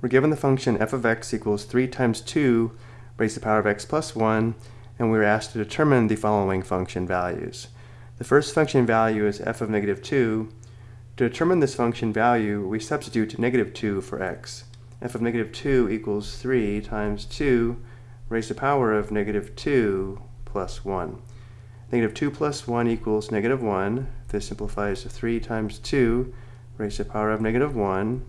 We're given the function f of x equals 3 times 2 raised to the power of x plus 1, and we are asked to determine the following function values. The first function value is f of negative 2. To determine this function value, we substitute negative 2 for x. f of negative 2 equals 3 times 2 raised to the power of negative 2 plus 1. Negative 2 plus 1 equals negative 1. This simplifies to 3 times 2 raised to the power of negative 1.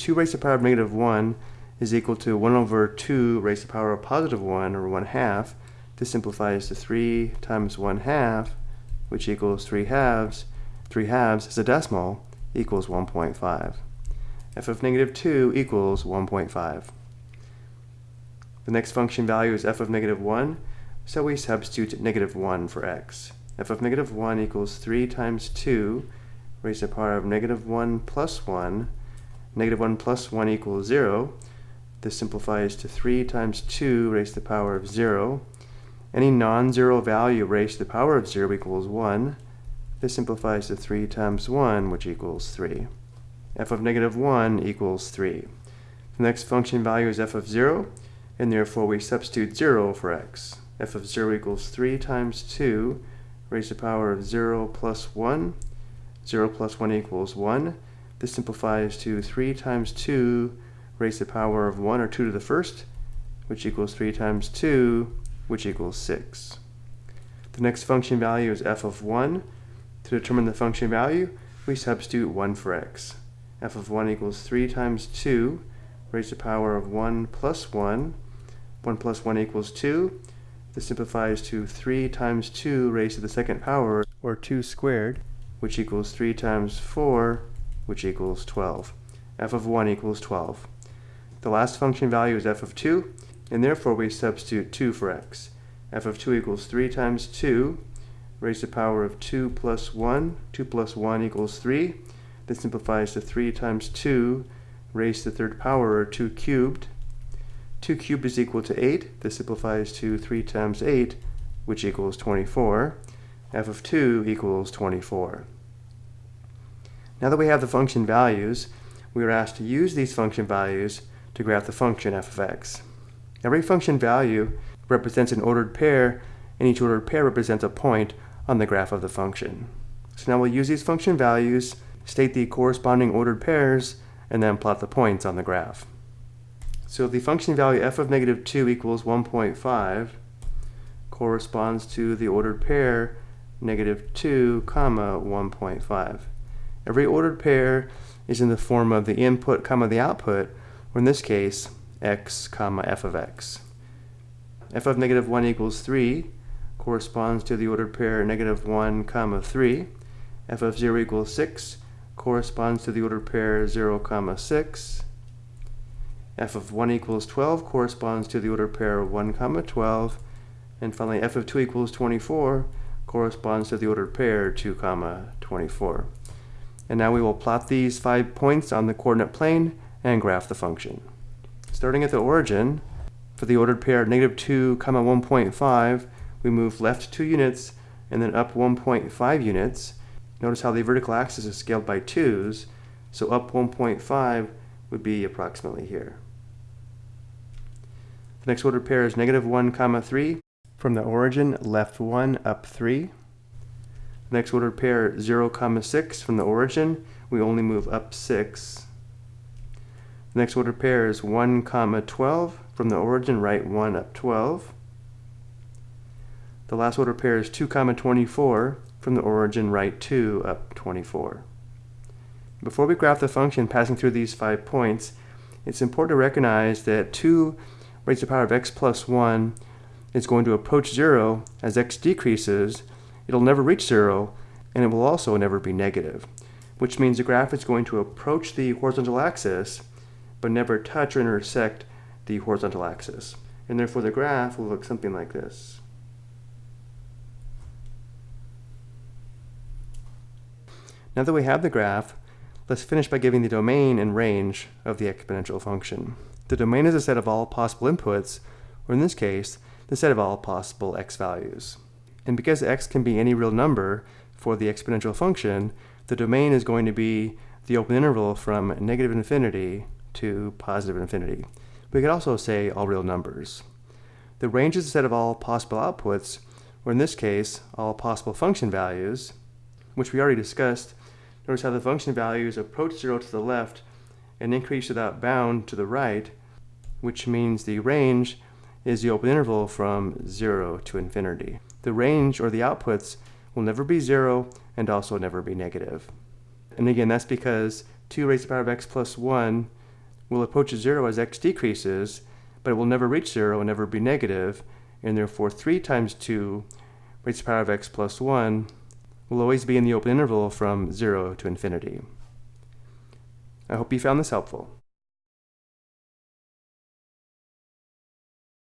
2 raised to the power of negative 1 is equal to 1 over 2 raised to the power of positive 1, or 1 half. This simplifies to 3 times 1 half, which equals 3 halves. 3 halves is a decimal, equals 1.5. f of negative 2 equals 1.5. The next function value is f of negative 1, so we substitute negative 1 for x. f of negative 1 equals 3 times 2 raised to the power of negative 1 plus 1 Negative 1 plus 1 equals 0. This simplifies to 3 times 2 raised to the power of 0. Any non-zero value raised to the power of 0 equals 1. This simplifies to 3 times 1, which equals 3. f of negative 1 equals 3. The next function value is f of 0, and therefore we substitute 0 for x. f of 0 equals 3 times 2 raised to the power of 0 plus 1. 0 plus 1 equals 1. This simplifies to 3 times 2 raised to the power of 1 or 2 to the first, which equals 3 times 2, which equals 6. The next function value is f of 1. To determine the function value, we substitute 1 for x. f of 1 equals 3 times 2 raised to the power of 1 plus 1. 1 plus 1 equals 2. This simplifies to 3 times 2 raised to the second power, or 2 squared, which equals 3 times 4, which equals 12. f of 1 equals 12. The last function value is f of 2, and therefore we substitute 2 for x. f of 2 equals 3 times 2 raised to the power of 2 plus 1. 2 plus 1 equals 3. This simplifies to 3 times 2 raised to the third power, or 2 cubed. 2 cubed is equal to 8. This simplifies to 3 times 8, which equals 24. f of 2 equals 24. Now that we have the function values, we are asked to use these function values to graph the function f of x. Every function value represents an ordered pair, and each ordered pair represents a point on the graph of the function. So now we'll use these function values, state the corresponding ordered pairs, and then plot the points on the graph. So the function value f of negative 2 equals 1.5 corresponds to the ordered pair negative 2 comma 1.5. Every ordered pair is in the form of the input comma the output, or in this case, x comma f of x. f of negative 1 equals 3 corresponds to the ordered pair negative 1 comma 3. f of 0 equals 6 corresponds to the ordered pair 0 comma 6. f of 1 equals 12 corresponds to the ordered pair 1 comma 12. And finally, f of 2 equals 24 corresponds to the ordered pair 2 comma 24. And now we will plot these five points on the coordinate plane and graph the function. Starting at the origin, for the ordered pair negative 2 comma 1.5, we move left 2 units and then up 1.5 units. Notice how the vertical axis is scaled by 2's, so up 1.5 would be approximately here. The next ordered pair is negative 1 comma 3. From the origin, left 1, up 3. Next ordered pair 0 comma 6 from the origin, we only move up 6. The next ordered pair is 1 comma 12 from the origin, right 1 up 12. The last ordered pair is 2 comma 24 from the origin, right 2 up 24. Before we graph the function passing through these five points, it's important to recognize that 2 raised to the power of x plus 1 is going to approach 0 as x decreases it'll never reach zero, and it will also never be negative, which means the graph is going to approach the horizontal axis, but never touch or intersect the horizontal axis. And therefore the graph will look something like this. Now that we have the graph, let's finish by giving the domain and range of the exponential function. The domain is a set of all possible inputs, or in this case, the set of all possible x values. And because x can be any real number for the exponential function, the domain is going to be the open interval from negative infinity to positive infinity. We could also say all real numbers. The range is a set of all possible outputs, or in this case, all possible function values, which we already discussed. Notice how the function values approach zero to the left and increase without bound to the right, which means the range is the open interval from 0 to infinity. The range, or the outputs, will never be 0 and also never be negative. And again, that's because 2 raised to the power of x plus 1 will approach 0 as x decreases, but it will never reach 0 and never be negative, and therefore 3 times 2 raised to the power of x plus 1 will always be in the open interval from 0 to infinity. I hope you found this helpful.